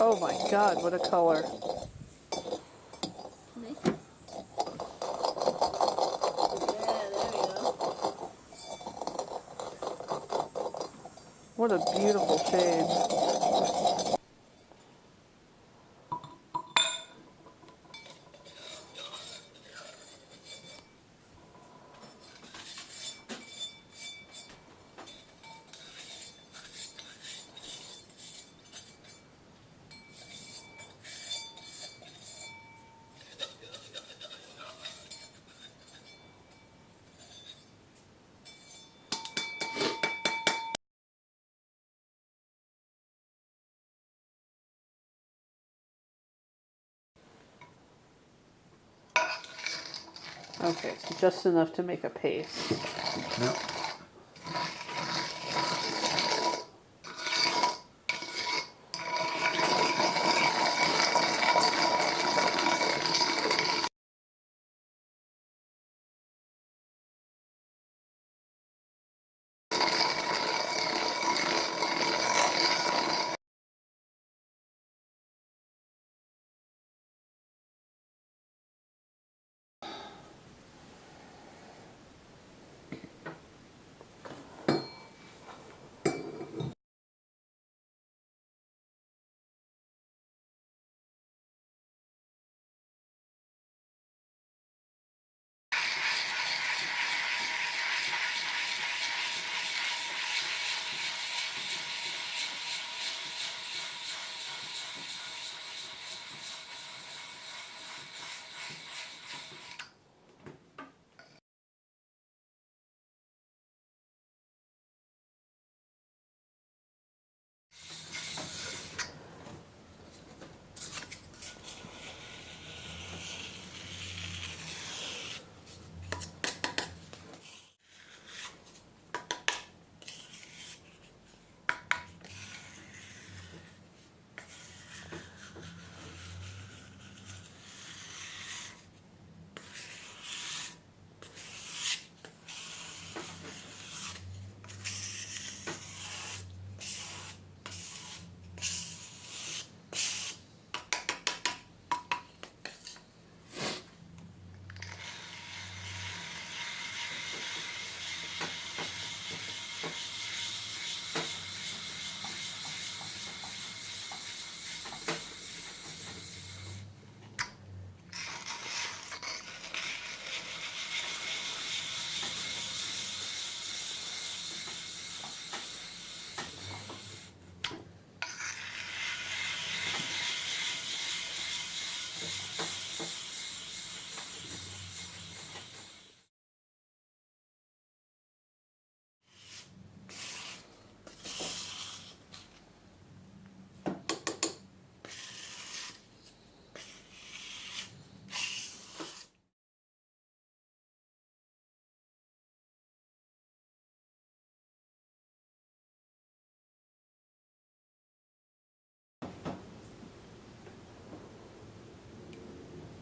Oh my god, what a color. Nice. Yeah, there we go. What a beautiful shade. Okay, so just enough to make a paste. Yep.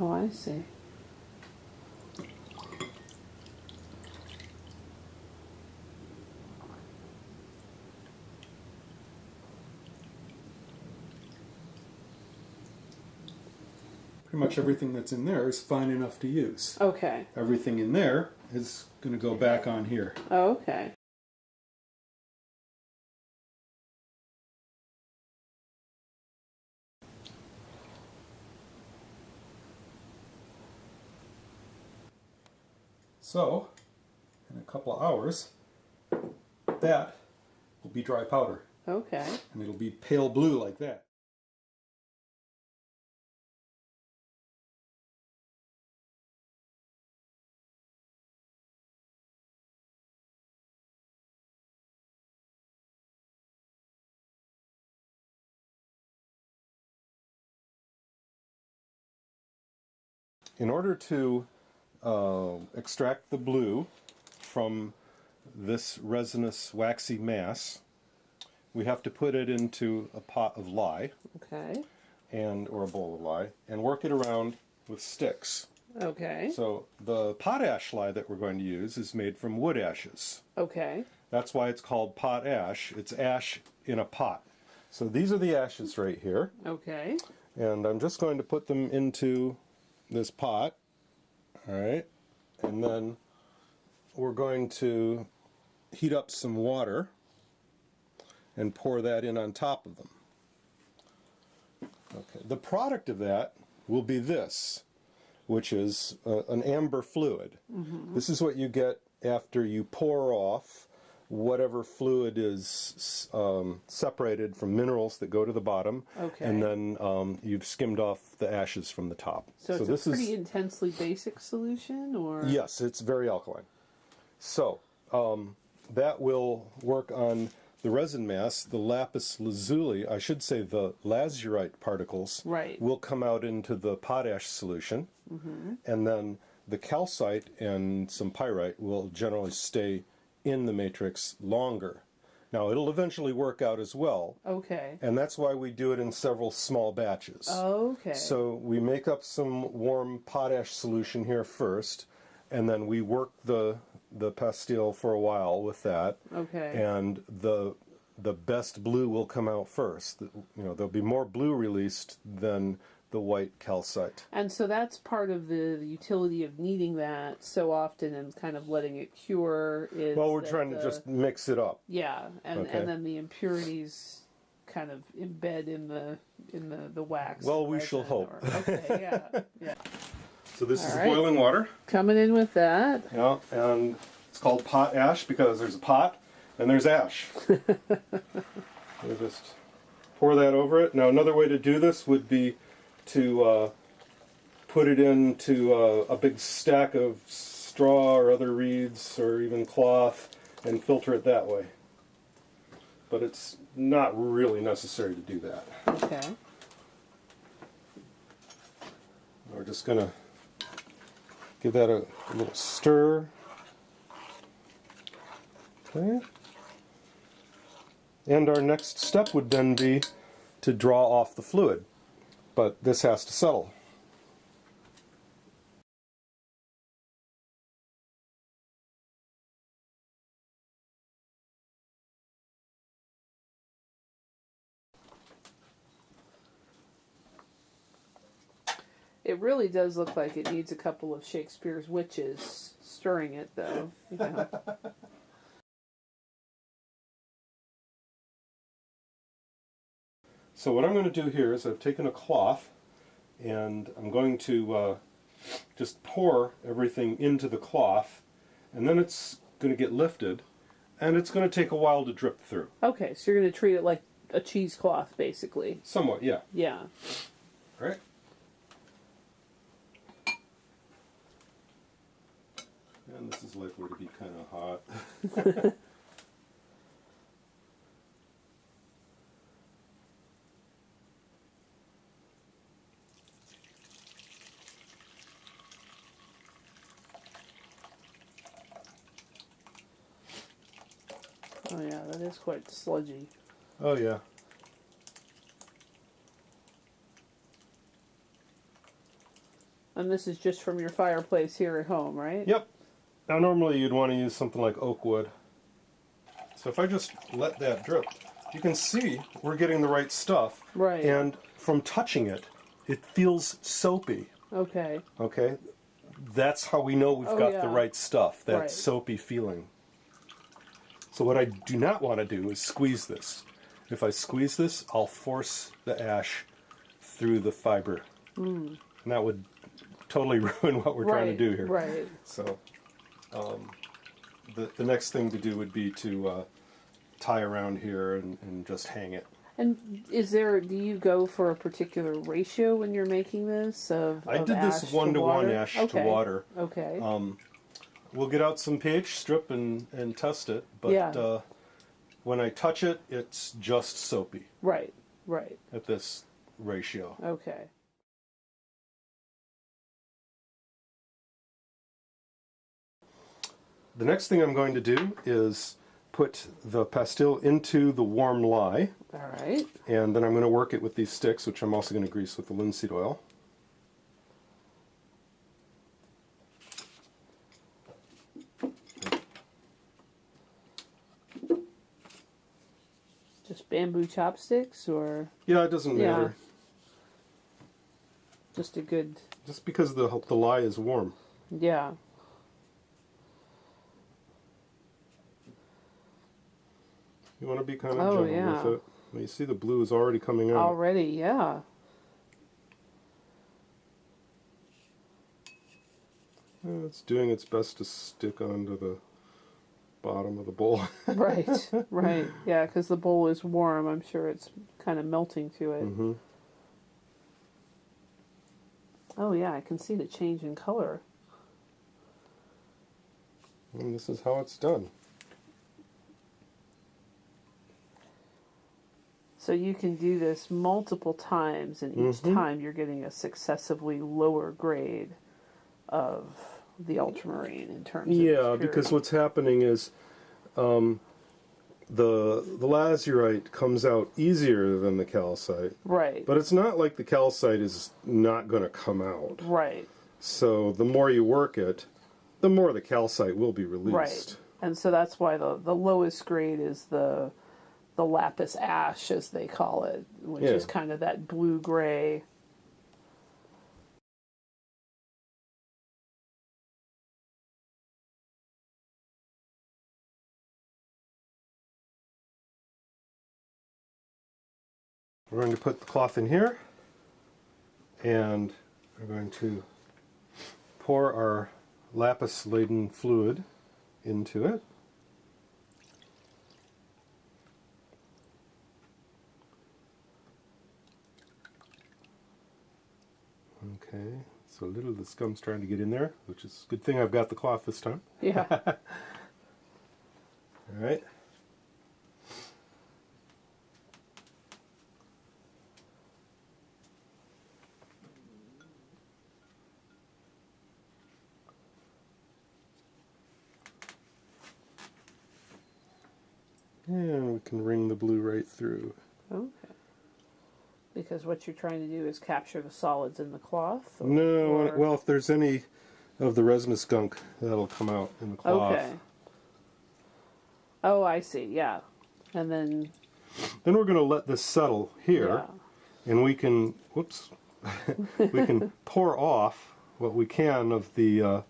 Oh, I see. Pretty much everything that's in there is fine enough to use. Okay. Everything in there is going to go back on here. Oh, okay. So, in a couple of hours, that will be dry powder. Okay. And it'll be pale blue like that. In order to uh, extract the blue from this resinous waxy mass, we have to put it into a pot of lye Okay. and or a bowl of lye and work it around with sticks. Okay. So the potash lye that we're going to use is made from wood ashes. Okay. That's why it's called pot ash. It's ash in a pot. So these are the ashes right here. Okay. And I'm just going to put them into this pot. All right. And then we're going to heat up some water and pour that in on top of them. Okay. The product of that will be this, which is uh, an amber fluid. This is what you get after you pour off whatever fluid is um, separated from minerals that go to the bottom, Okay. and then um, you've skimmed off the ashes from the top. So it's this a pretty is intensely basic solution, or yes, it's very alkaline. So um, that will work on the resin mass. The lapis lazuli, I should say, the lazurite particles Right. will come out into the potash solution, and then the calcite and some pyrite will generally stay in the matrix longer. Now it'll eventually work out as well, Okay. and that's why we do it in several small batches. Okay. So we make up some warm potash solution here first, and then we work the the pastille for a while with that. Okay. And the the best blue will come out first. You know, there'll be more blue released than the white calcite. And so that's part of the, the utility of kneading that so often and kind of letting it cure is Well, we're trying the- to just mix it up. yeah, and Okay. and then the impurities kind of embed in the in the the wax. Well, we shall resin hope. or- okay, yeah, yeah. So this is All right. boiling water. Coming in with that. Yeah, and it's called pot ash because there's a pot and there's ash. we just pour that over it. Now, another way to do this would be to uh, put it into uh, a big stack of straw or other reeds or even cloth and filter it that way. But it's not really necessary to do that. Okay. We're just going to give that a, little stir. Okay. And our next step would then be to draw off the fluid. But this has to settle. It really does look like it needs a couple of Shakespeare's witches stirring it, though. You know. So what I'm going to do here is I've taken a cloth and I'm going to uh, just pour everything into the cloth and then it's going to get lifted and it's going to take a while to drip through. okay, so you're going to treat it like a cheesecloth, basically. Somewhat, yeah. Yeah. Right? And this is likely to be kind of hot. Oh yeah, that is quite sludgy. Oh, yeah. And this is just from your fireplace here at home, right? Yep. Now, normally you'd want to use something like oak wood. So if I just let that drip, you can see we're getting the right stuff. Right. And from touching it, it feels soapy. Okay. Okay? That's how we know we've Oh, got yeah. the right stuff, that Right. soapy feeling. So what I do not want to do is squeeze this. If I squeeze this, I'll force the ash through the fiber. And that would totally ruin what we're right. trying to do here. Right. So, um, the the next thing to do would be to uh, tie around here and, and just hang it. And is there? Do you go for a particular ratio when you're making this? Of I of did this one to one ash okay. to water. Okay. We'll get out some pH strip and, and test it, but Yeah. uh, when I touch it, it's just soapy right. Right. at this ratio. Okay. The next thing I'm going to do is put the pastille into the warm lye, All right. and then I'm going to work it with these sticks, which I'm also going to grease with the linseed oil. Just bamboo chopsticks or Yeah, it doesn't Yeah. matter. just a good Just because the the lye is warm. yeah. You want to be kind of Oh, gentle yeah. with it. Well, you see the blue is already coming out. Already, yeah. Yeah, it's doing its best to stick onto the bottom of the bowl. Right, right. Yeah, because the bowl is warm. I'm sure it's kind of melting to it. hmm Oh, yeah, I can see the change in color. And this is how it's done. So you can do this multiple times, and each Mhm. time you're getting a successively lower grade of the ultramarine in terms of Yeah, because what's happening is um, the the lazurite comes out easier than the calcite, right, but it's not like the calcite is not going to come out. right, So the more you work it, the more the calcite will be released. right, and so that's why the the lowest grade is the the lapis ash, as they call it, which Yeah. is kind of that blue gray. We're going to put the cloth in here, and we're going to pour our lapis laden fluid into it. Okay, so a little of the scum's trying to get in there, which is a good thing I've got the cloth this time. Yeah, All right. And we can wring the blue right through. okay. Because what you're trying to do is capture the solids in the cloth. or- No, or- well, if there's any of the resinous gunk, that'll come out in the cloth. Okay. Oh, I see. Yeah, and then Then we're going to let this settle here. yeah. and we can whoops we can pour off what we can of the uh,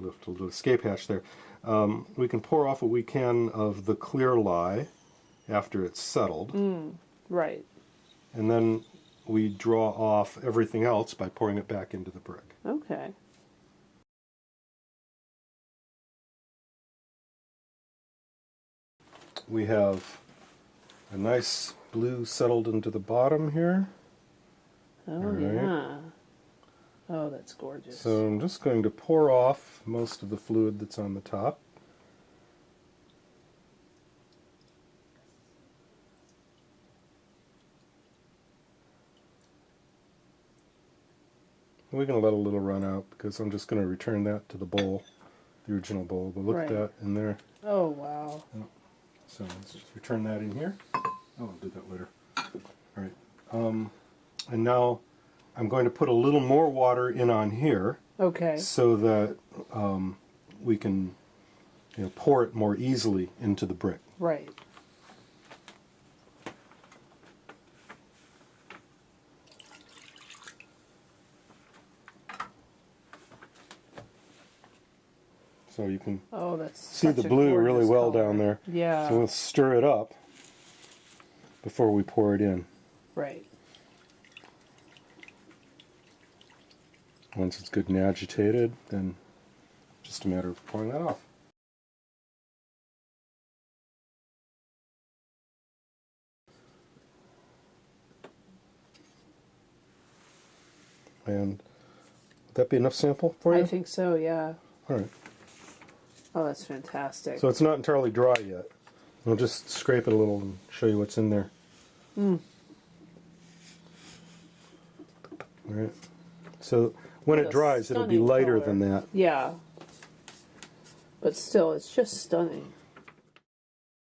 left a little escape hatch there um, we can pour off what we can of the clear lye after it's settled Right. and then we draw off everything else by pouring it back into the brick Okay. we have a nice blue settled into the bottom here Oh right. yeah. Oh, that's gorgeous. so I'm just going to pour off most of the fluid that's on the top We're going to let a little run out because I'm just going to return that to the bowl, the original bowl. But look Right. at that in there. oh wow. So let's just return that in here. Oh, I'll do that later. All right. Um, and now I'm going to put a little more water in on here Okay. so that um, we can you know, pour it more easily into the brick. Right. So you can Oh, that's see the blue really well color. down there. Yeah. So we'll stir it up before we pour it in. right. Once it's good and agitated, then just a matter of pouring that off. And would that be enough sample for you? I think so. Yeah. All right. Oh, that's fantastic. So it's not entirely dry yet. I'll just scrape it a little and show you what's in there. Hmm. All right. So when it dries, it'll be stunning lighter color. than that. yeah. But still, it's just stunning.